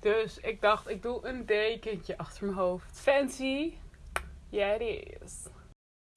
Dus ik dacht, ik doe een dekentje achter mijn hoofd. Fancy. Ja, it is.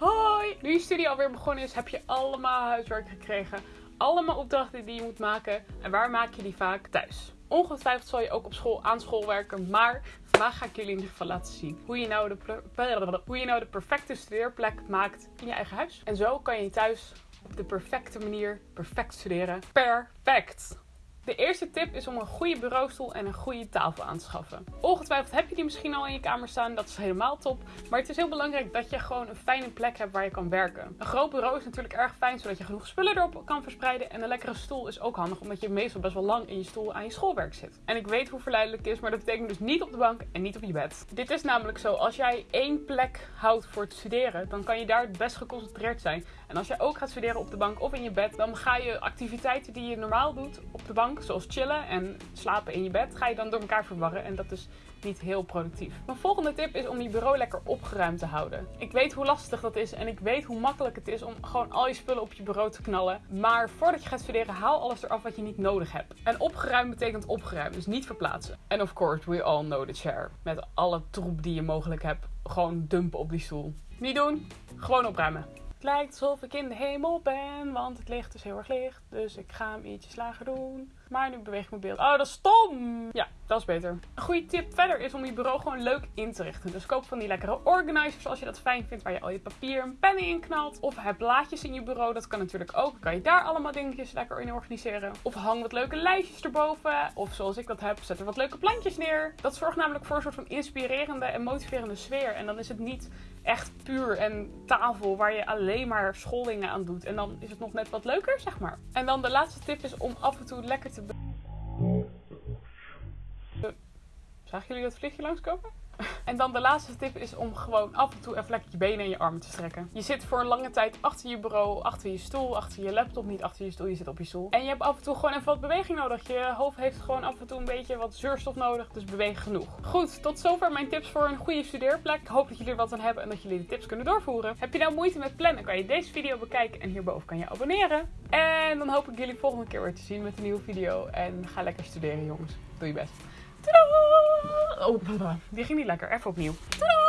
Hoi! Nu je studie alweer begonnen is, heb je allemaal huiswerk gekregen. Allemaal opdrachten die je moet maken. En waar maak je die vaak? Thuis. Ongetwijfeld zal je ook op school aan school werken, maar vandaag ga ik jullie in ieder geval laten zien hoe je nou de, hoe je nou de perfecte studeerplek maakt in je eigen huis. En zo kan je thuis op de perfecte manier perfect studeren. Perfect! De eerste tip is om een goede bureaustoel en een goede tafel aan te schaffen. Ongetwijfeld heb je die misschien al in je kamer staan, dat is helemaal top. Maar het is heel belangrijk dat je gewoon een fijne plek hebt waar je kan werken. Een groot bureau is natuurlijk erg fijn, zodat je genoeg spullen erop kan verspreiden. En een lekkere stoel is ook handig, omdat je meestal best wel lang in je stoel aan je schoolwerk zit. En ik weet hoe verleidelijk het is, maar dat betekent dus niet op de bank en niet op je bed. Dit is namelijk zo, als jij één plek houdt voor het studeren, dan kan je daar het best geconcentreerd zijn. En als jij ook gaat studeren op de bank of in je bed, dan ga je activiteiten die je normaal doet op de bank, zoals chillen en slapen in je bed, ga je dan door elkaar verwarren. En dat is niet heel productief. Mijn volgende tip is om je bureau lekker opgeruimd te houden. Ik weet hoe lastig dat is en ik weet hoe makkelijk het is om gewoon al je spullen op je bureau te knallen. Maar voordat je gaat studeren, haal alles eraf wat je niet nodig hebt. En opgeruimd betekent opgeruimd, dus niet verplaatsen. En of course, we all know the chair. Met alle troep die je mogelijk hebt, gewoon dumpen op die stoel. Niet doen, gewoon opruimen. Het lijkt alsof ik in de hemel ben, want het licht is heel erg licht. Dus ik ga hem ietsjes lager doen. Maar nu beweeg ik mijn beeld. Oh, dat is stom! Ja, beter. Een goede tip verder is om je bureau gewoon leuk in te richten. Dus koop van die lekkere organizers als je dat fijn vindt, waar je al je papier en pennen in knalt. Of heb blaadjes in je bureau, dat kan natuurlijk ook. Kan je daar allemaal dingetjes lekker in organiseren. Of hang wat leuke lijstjes erboven. Of zoals ik dat heb, zet er wat leuke plantjes neer. Dat zorgt namelijk voor een soort van inspirerende en motiverende sfeer. En dan is het niet echt puur en tafel waar je alleen maar schoolingen aan doet. En dan is het nog net wat leuker, zeg maar. En dan de laatste tip is om af en toe lekker te. Zagen jullie dat vliegje langskomen? En dan de laatste tip is om gewoon af en toe even lekker je benen en je armen te strekken. Je zit voor een lange tijd achter je bureau, achter je stoel, achter je laptop, niet achter je stoel, je zit op je stoel. En je hebt af en toe gewoon even wat beweging nodig. Je hoofd heeft gewoon af en toe een beetje wat zuurstof nodig, dus beweeg genoeg. Goed, tot zover mijn tips voor een goede studeerplek. Ik hoop dat jullie er wat aan hebben en dat jullie de tips kunnen doorvoeren. Heb je nou moeite met plannen, kan je deze video bekijken en hierboven kan je abonneren. En dan hoop ik jullie volgende keer weer te zien met een nieuwe video. En ga lekker studeren jongens. Doe je best. Tadaa! Oh, die ging niet lekker. Even opnieuw. Tadaa!